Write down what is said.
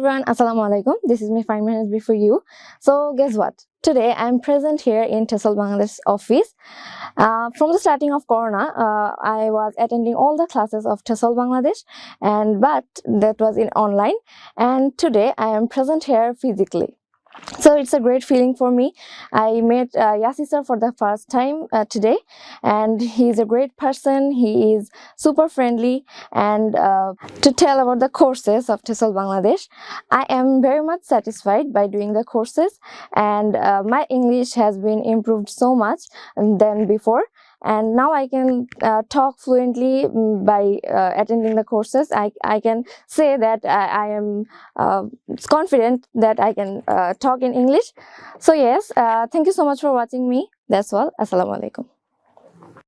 everyone, Assalamu alaikum. This is me five minutes before you. So guess what? Today I'm present here in TESOL Bangladesh office. Uh, from the starting of Corona, uh, I was attending all the classes of TESOL Bangladesh and but that was in online and today I am present here physically so it's a great feeling for me. I met uh, yasi sir for the first time uh, today and he's a great person. He is super friendly and uh, to tell about the courses of TESOL Bangladesh. I am very much satisfied by doing the courses and uh, my English has been improved so much than before and now I can uh, talk fluently mm, by uh, attending the courses. I, I can say that I, I am uh, confident that I can uh, talk in English. So yes, uh, thank you so much for watching me. That's all. Assalamu alaikum.